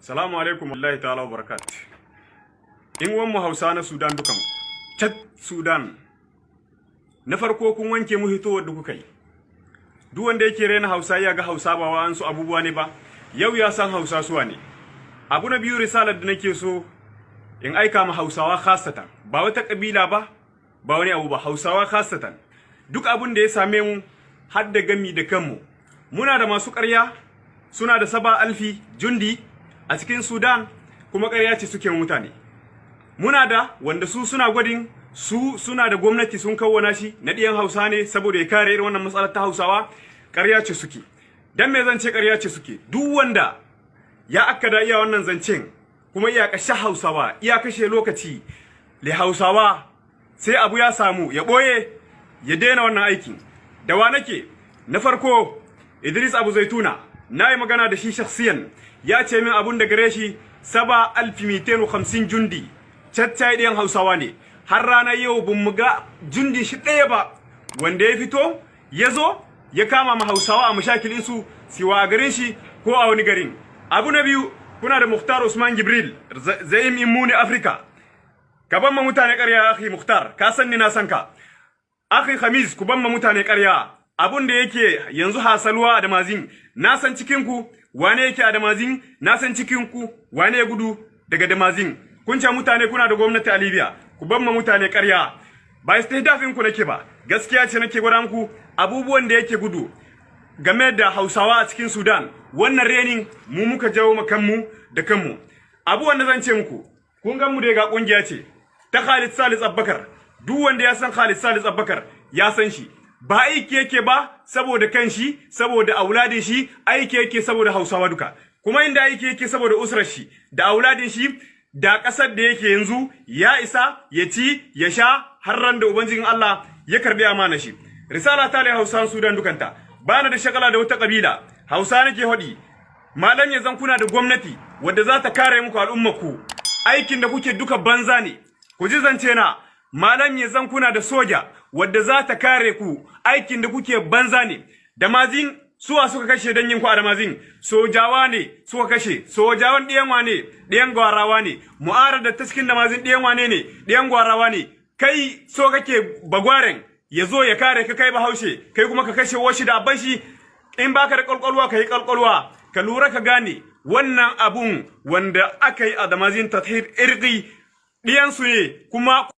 Salamu alaikum wallahi ta'ala barakat. In wanmu Hausa na Sudan dukan. Cat Sudan. Na farko kun wanke mu hitowar da kuka yi. Duk wanda yake rena Hausa ya ga Hausa ba wa su abubuwa ne ba. Yau ya san Hausa suwa ne. Abu na biyu risalar da nake so in aika ma Hausawa khasatan. Ba wata kabila ba, ba wani abu ba Hausawa khasatan. Duk abun da ya same mu har da gami da kanmu. Muna da masu ƙarya, suna da saba alfi jundi a cikin Sudan kuma ƙarya ce suke mutane. Muna da wanda su suna gwadin su suna da gwamnati sun kawwana shi na ɗiyan Hausa ne saboda ya kare irin wannan matsalar ta Hausawa ƙarya ce suke. Dan me zan ce ƙarya ce suke? Duk wanda ya akkada iya wannan zancen kuma iya kashe Hausawa, iya kashe lokaci le Hausawa sai abu ya samu ya ɓoye ya daina wannan aikin. Da wa nake? Na farko Idris Abu Zaituna na yi magana da shi shakhsiyan. Ya ce min abun da gare shi saba alfi mitenu hamsin jundi. Caccayi ɗayan hausawa ne. Har ranar yau bin mu ga jundi shi ɗaya ba. Wanda ya fito ya zo ya kama ma hausawa a mashakilin su siwa a garin shi ko a wani garin. Abu na biyu kuna da muhtar usman jibril zaim immuni afirka ka ban ma mutane ƙarya akhi muhtar ka san ni na san ka. Akhi khamis ku ban ma mutane ƙarya. Abun da yake yanzu hasalwa a damazin na san cikin ku wane yake a damazin na san cikin ku wane gudu daga damazin. Kun ce mutane kuna da gwamnati a Libya ku ban ma mutane ƙarya. Ba istihdafin ku nake ba gaskiya ce nake gwada muku abubuwan da yake gudu game da Hausawa a cikin Sudan. Wannan renin mu muka jawo mu kanmu da kanmu. Abubuwan da zan ce muku kun ga mu da ga ƙungiya ce ta Khalid Salis Abubakar. Duk wanda ya san Khalid Salis Abubakar ya san shi. Ba aiki yake ba saboda kanshi saboda auladin shi aiki yake saboda Hausawa duka. Kuma inda aiki yake saboda usrar shi da auladin shi da ƙasar da yake yanzu ya isa ya ci ya sha har ran da ubangijin Allah ya karɓi amana shi. Risala ta le Hausa Sudan dukanta. Bana da shakala da wata kabila Hausa nake hodi malam ya zan kuna da gwamnati wadda za ta kare muku al'ummarku. Aikin da kuke duka banza ne. Ku ji zance na. Malam ya zan kuna da soja. Wadda za ta kare ku aikin da kuke banza ne. Da mazin suwa suka kashe dan yin ku da mazin sojawa ne suka kashe. Sojawan ɗiyan wane? Ɗiyan gwarawa ne. Mu'arar da taskin da mazin ɗiyan wane ne? Ɗiyan gwarawa ne. Kai so kake bagwaren ya zo ya kare ka kai bahaushe kai kuma ka kashe washi da abban shi. In baka da kalkwalwa ka yi kalkwalwa ka lura ka gane wannan abun wanda aka yi a damazin tathir irgi ɗiyansu ne kuma